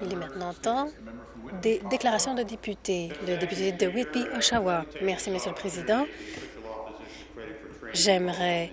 Il est maintenant temps des déclarations de députés. Le député de Whitby, Oshawa. Merci, Monsieur le Président. J'aimerais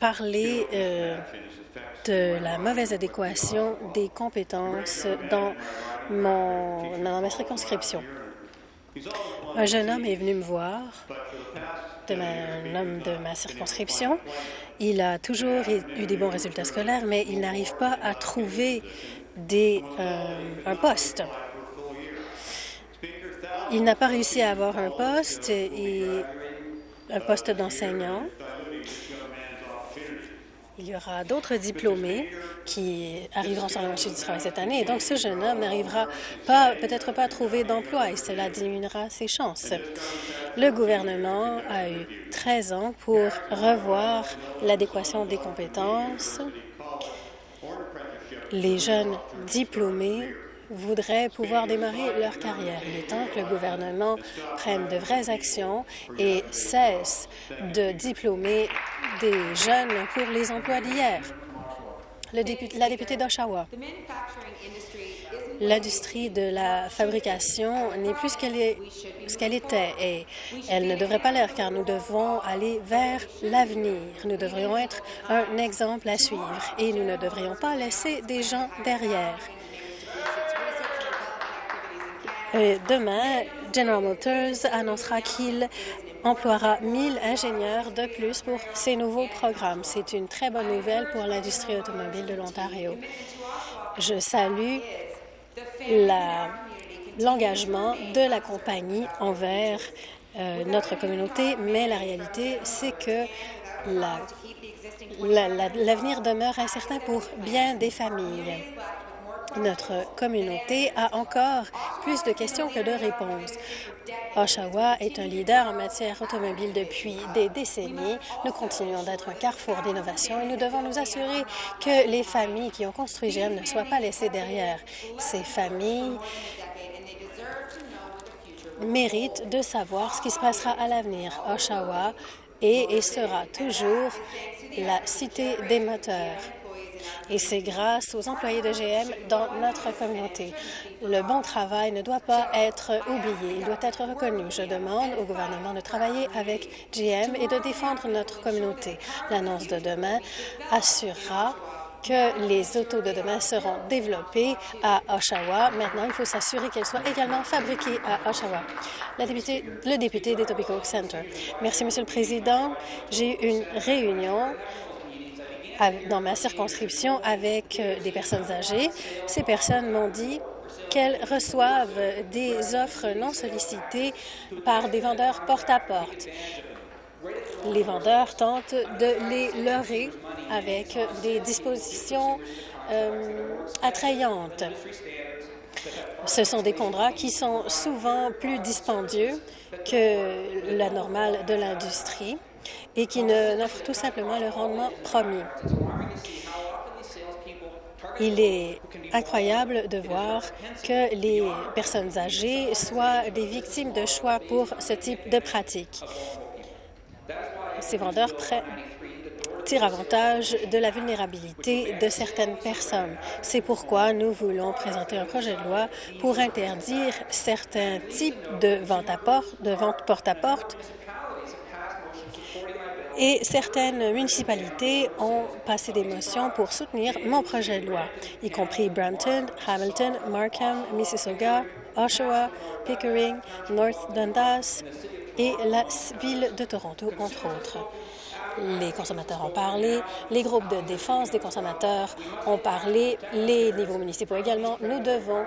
parler euh, de la mauvaise adéquation des compétences dans, mon, dans ma circonscription. Un jeune homme est venu me voir, de un homme de ma circonscription. Il a toujours eu des bons résultats scolaires, mais il n'arrive pas à trouver des, euh, un poste. Il n'a pas réussi à avoir un poste et un poste d'enseignant. Il y aura d'autres diplômés qui arriveront sur le marché du travail cette année. Et donc, ce jeune homme n'arrivera peut-être pas à trouver d'emploi et cela diminuera ses chances. Le gouvernement a eu 13 ans pour revoir l'adéquation des compétences. Les jeunes diplômés voudraient pouvoir démarrer leur carrière. Il est temps que le gouvernement prenne de vraies actions et cesse de diplômer des jeunes pour les emplois d'hier. La députée d'Oshawa. L'industrie de la fabrication n'est plus ce qu'elle était et elle ne devrait pas l'être car nous devons aller vers l'avenir. Nous devrions être un exemple à suivre et nous ne devrions pas laisser des gens derrière. Euh, demain, General Motors annoncera qu'il emploiera 1000 ingénieurs de plus pour ces nouveaux programmes. C'est une très bonne nouvelle pour l'industrie automobile de l'Ontario. Je salue l'engagement de la compagnie envers euh, notre communauté, mais la réalité, c'est que l'avenir demeure incertain pour bien des familles. Notre communauté a encore plus de questions que de réponses. Oshawa est un leader en matière automobile depuis des décennies. Nous continuons d'être un carrefour d'innovation et nous devons nous assurer que les familles qui ont construit GM ne soient pas laissées derrière. Ces familles méritent de savoir ce qui se passera à l'avenir. Oshawa est et sera toujours la cité des moteurs et c'est grâce aux employés de GM dans notre communauté. Le bon travail ne doit pas être oublié, il doit être reconnu. Je demande au gouvernement de travailler avec GM et de défendre notre communauté. L'annonce de demain assurera que les autos de demain seront développées à Oshawa. Maintenant, il faut s'assurer qu'elles soient également fabriquées à Oshawa. Le député d'Etobicoke Center. Merci, Monsieur le Président. J'ai eu une réunion dans ma circonscription avec euh, des personnes âgées. Ces personnes m'ont dit qu'elles reçoivent des offres non sollicitées par des vendeurs porte-à-porte. Les vendeurs tentent de les leurrer avec des dispositions euh, attrayantes. Ce sont des contrats qui sont souvent plus dispendieux que la normale de l'industrie et qui n'offrent tout simplement le rendement promis. Il est incroyable de voir que les personnes âgées soient des victimes de choix pour ce type de pratique. Ces vendeurs tirent avantage de la vulnérabilité de certaines personnes. C'est pourquoi nous voulons présenter un projet de loi pour interdire certains types de vente à porte, de vente porte-à-porte et certaines municipalités ont passé des motions pour soutenir mon projet de loi, y compris Brampton, Hamilton, Markham, Mississauga, Oshawa, Pickering, North Dundas et la ville de Toronto, entre autres. Les consommateurs ont parlé, les groupes de défense des consommateurs ont parlé, les niveaux municipaux également. Nous devons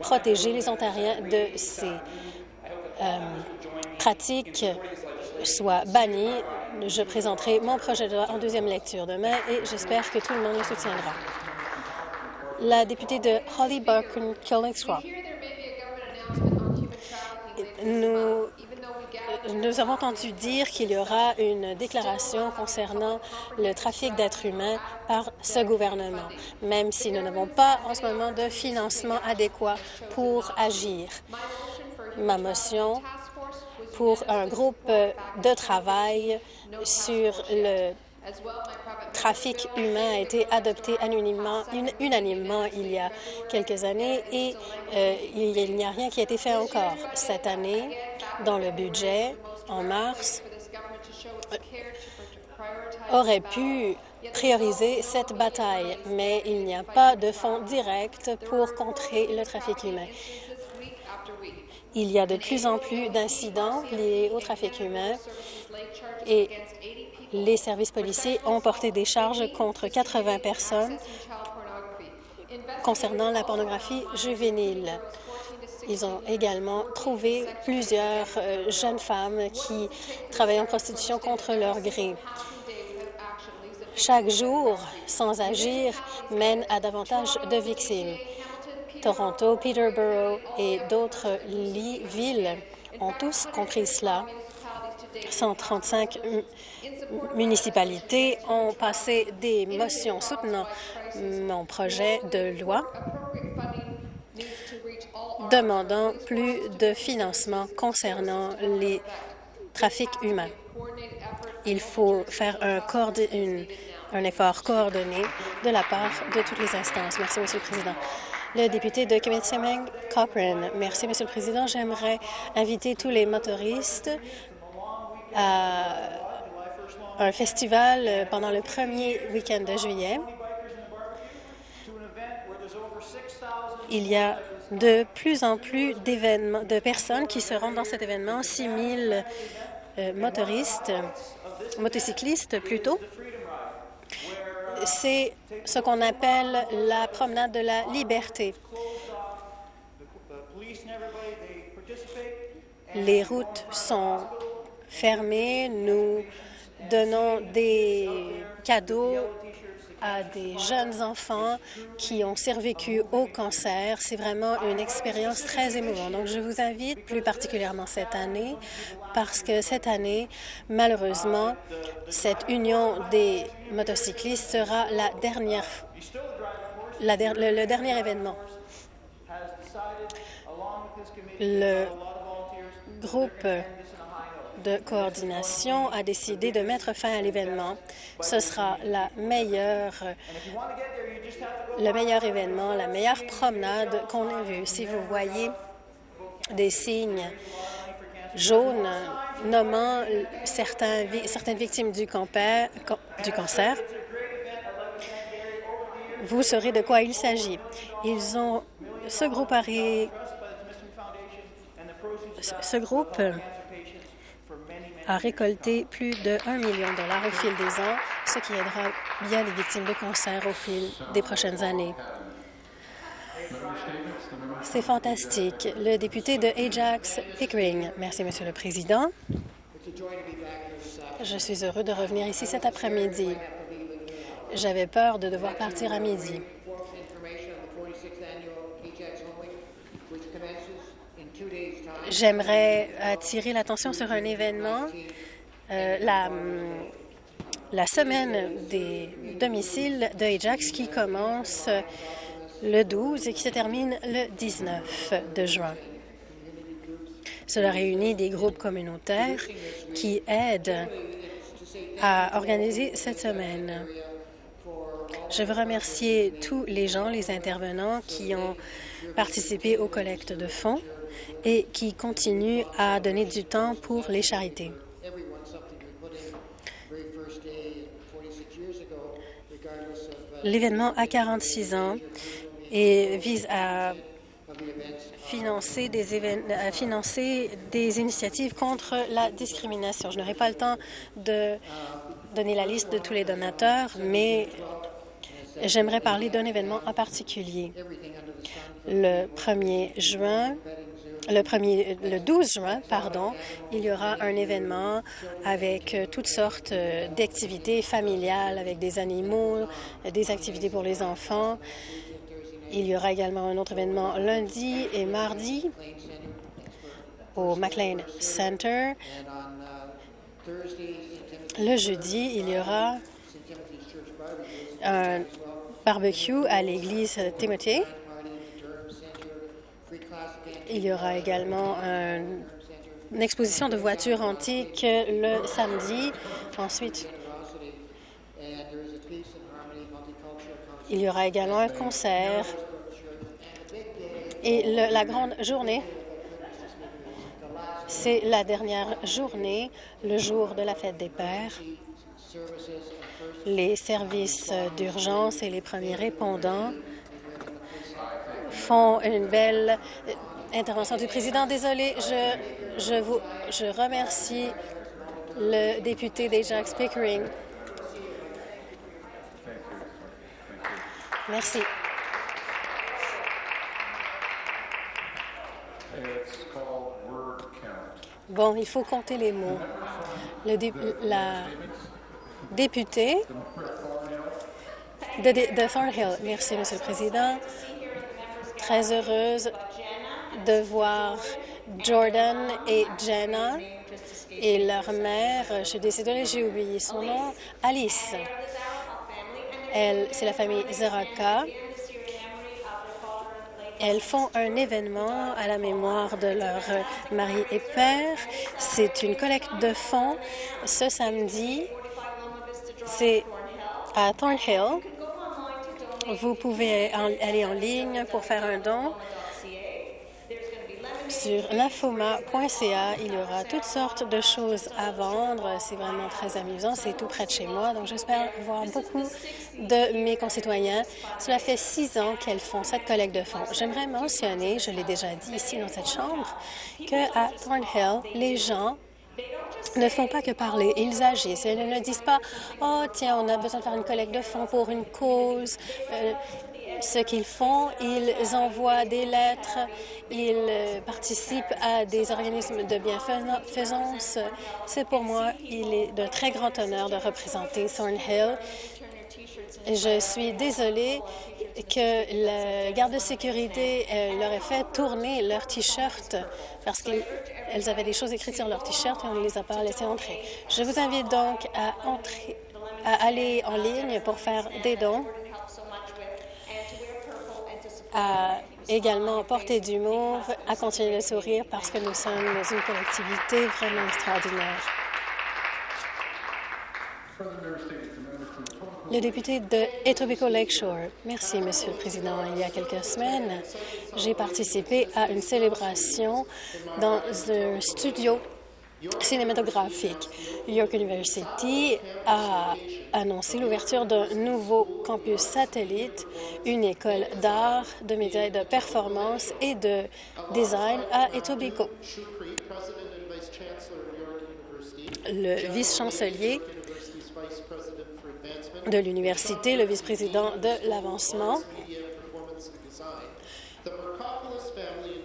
protéger les Ontariens de ces euh, pratiques soit bannies je présenterai mon projet de loi en deuxième lecture demain et j'espère que tout le monde le soutiendra. La députée de Holly Burton Killingscroft. Nous, nous avons entendu dire qu'il y aura une déclaration concernant le trafic d'êtres humains par ce gouvernement, même si nous n'avons pas en ce moment de financement adéquat pour agir. Ma motion pour un groupe de travail sur le trafic humain a été adopté unanimement, il y a quelques années et euh, il n'y a rien qui a été fait encore. Cette année, dans le budget, en mars, aurait pu prioriser cette bataille, mais il n'y a pas de fonds directs pour contrer le trafic humain. Il y a de plus en plus d'incidents liés au trafic humain et les services policiers ont porté des charges contre 80 personnes concernant la pornographie juvénile. Ils ont également trouvé plusieurs euh, jeunes femmes qui travaillent en prostitution contre leur gré. Chaque jour, sans agir, mène à davantage de victimes. Toronto, Peterborough et d'autres villes ont tous compris cela. 135 municipalités ont passé des motions soutenant mon projet de loi demandant plus de financement concernant les trafics humains. Il faut faire un, un effort coordonné de la part de toutes les instances. Merci, Monsieur le Président. Le député de Kimitsameng, Cochrane. Merci, Monsieur le Président. J'aimerais inviter tous les motoristes à un festival pendant le premier week-end de juillet. Il y a de plus en plus d'événements, de personnes qui se rendent dans cet événement, 6 000 euh, motoristes, motocyclistes plutôt. C'est ce qu'on appelle la promenade de la liberté. Les routes sont fermées. Nous donnons des cadeaux à des jeunes enfants qui ont survécu au cancer. C'est vraiment une expérience très émouvante. Donc, je vous invite plus particulièrement cette année parce que cette année, malheureusement, cette union des motocyclistes sera la dernière, le, le dernier événement. Le groupe de coordination a décidé de mettre fin à l'événement. Ce sera le meilleur événement, la meilleure promenade qu'on ait vue. Si vous voyez des signes jaunes nommant certaines victimes du, du cancer, vous saurez de quoi il s'agit. Ils ont ce groupe a ce groupe a récolté plus de 1 million de dollars au fil des ans, ce qui aidera bien les victimes de cancer au fil des prochaines années. C'est fantastique. Le député de Ajax Pickering. Merci, Monsieur le Président. Je suis heureux de revenir ici cet après-midi. J'avais peur de devoir partir à midi. J'aimerais attirer l'attention sur un événement, euh, la, la semaine des domiciles de Ajax qui commence le 12 et qui se termine le 19 de juin. Cela réunit des groupes communautaires qui aident à organiser cette semaine. Je veux remercier tous les gens, les intervenants qui ont participé aux collectes de fonds et qui continue à donner du temps pour les charités. L'événement a 46 ans et vise à financer des, à financer des initiatives contre la discrimination. Je n'aurai pas le temps de donner la liste de tous les donateurs, mais j'aimerais parler d'un événement en particulier. Le 1er juin, le, premier, le 12 juin, pardon, il y aura un événement avec euh, toutes sortes euh, d'activités familiales, avec des animaux, des activités pour les enfants. Il y aura également un autre événement lundi et mardi au McLean Center. Le jeudi, il y aura un barbecue à l'église Timothée. Il y aura également une exposition de voitures antiques le samedi. Ensuite, Il y aura également un concert et la grande journée, c'est la dernière journée, le jour de la fête des pères. Les services d'urgence et les premiers répondants font une belle intervention du président. Désolé, je, je, vous, je remercie le député d'Ajax Pickering. Merci. Bon, il faut compter les mots. Le la députée de, de Thornhill. Merci, Monsieur le Président. Très heureuse de voir Jordan et Jenna et leur mère. Je suis décidée, j'ai oublié son nom. Alice. Elle, c'est la famille Zeraka. Elles font un événement à la mémoire de leur mari et père. C'est une collecte de fonds ce samedi. C'est à Thornhill. Vous pouvez aller en ligne pour faire un don. Sur l'infoma.ca, il y aura toutes sortes de choses à vendre. C'est vraiment très amusant. C'est tout près de chez moi. Donc, j'espère voir beaucoup de mes concitoyens. Cela fait six ans qu'elles font cette collecte de fonds. J'aimerais mentionner, je l'ai déjà dit ici dans cette chambre, qu'à Thornhill, les gens ne font pas que parler, ils agissent. Ils ne disent pas « Oh, tiens, on a besoin de faire une collecte de fonds pour une cause. Euh, ce qu'ils font, ils envoient des lettres, ils euh, participent à des organismes de bienfaisance. C'est pour moi, il est de très grand honneur de représenter Thornhill. Je suis désolée que le garde de sécurité euh, leur ait fait tourner leur T-shirt parce qu'elles avaient des choses écrites sur leur T-shirt et on ne les a pas laissées entrer. Je vous invite donc à aller en ligne pour faire des dons à également porter du mauve, à continuer de sourire parce que nous sommes une collectivité vraiment extraordinaire. Le député de Etobicoke Lakeshore. Merci, Monsieur le Président. Il y a quelques semaines, j'ai participé à une célébration dans un studio cinématographique. York University a annoncé l'ouverture d'un nouveau campus satellite, une école d'art, de médias de performance et de design à Etobicoke. Le vice-chancelier de l'université, le vice-président de l'avancement,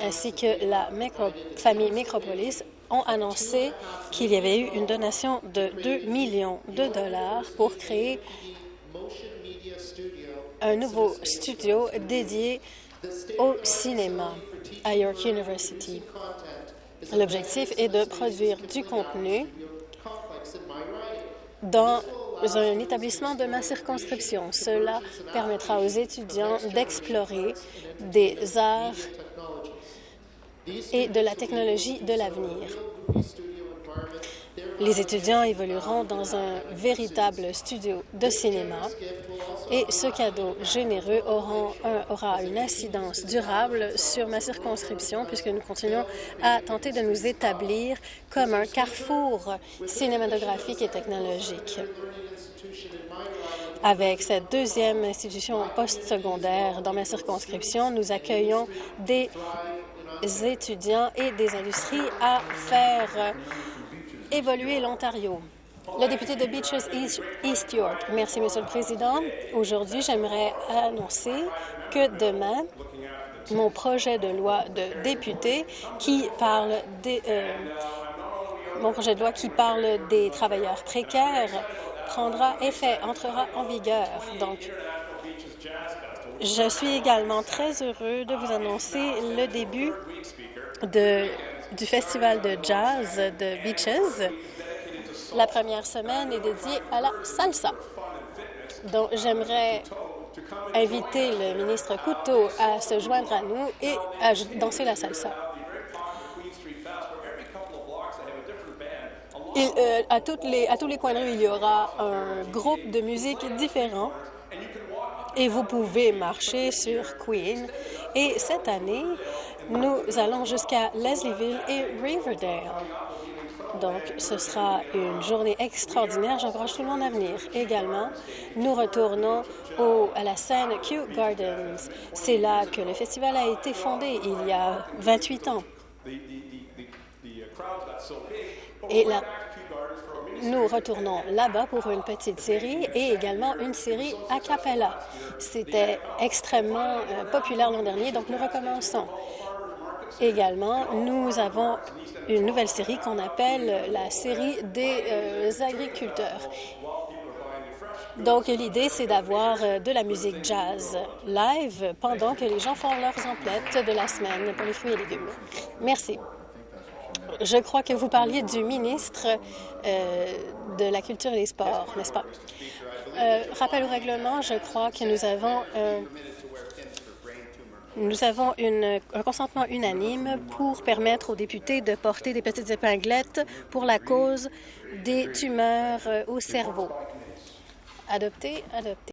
ainsi que la famille Micropolis ont annoncé qu'il y avait eu une donation de 2 millions de dollars pour créer un nouveau studio dédié au cinéma à York University. L'objectif est de produire du contenu dans un établissement de ma circonscription. Cela permettra aux étudiants d'explorer des arts et de la technologie de l'avenir. Les étudiants évolueront dans un véritable studio de cinéma et ce cadeau généreux aura une incidence durable sur ma circonscription puisque nous continuons à tenter de nous établir comme un carrefour cinématographique et technologique. Avec cette deuxième institution postsecondaire dans ma circonscription, nous accueillons des étudiants et des industries à faire évoluer l'Ontario. Le député de Beaches East York. Merci, Monsieur le Président. Aujourd'hui, j'aimerais annoncer que demain, mon projet de loi de député qui parle des, euh, mon projet de loi qui parle des travailleurs précaires prendra effet, entrera en vigueur. Donc, je suis également très heureux de vous annoncer le début de, du festival de jazz de Beaches. La première semaine est dédiée à la salsa. Donc, j'aimerais inviter le ministre Couteau à se joindre à nous et à danser la salsa. Euh, à, les, à tous les coins de rue, il y aura un groupe de musique différent et vous pouvez marcher sur Queen. Et cette année, nous allons jusqu'à Leslieville et Riverdale. Donc, ce sera une journée extraordinaire. J'encourage tout le monde à venir. Également, nous retournons à la scène Kew Gardens. C'est là que le festival a été fondé il y a 28 ans. Et là, nous retournons là-bas pour une petite série et également une série a cappella. C'était extrêmement euh, populaire l'an dernier, donc nous recommençons. Également, nous avons une nouvelle série qu'on appelle la série des euh, agriculteurs. Donc, l'idée, c'est d'avoir euh, de la musique jazz live pendant que les gens font leurs emplettes de la semaine pour les fruits et légumes. Merci. Je crois que vous parliez du ministre euh, de la Culture et des Sports, n'est-ce pas? Euh, rappel au règlement, je crois que nous avons euh, nous avons un consentement unanime pour permettre aux députés de porter des petites épinglettes pour la cause des tumeurs au cerveau. Adopté, adopté.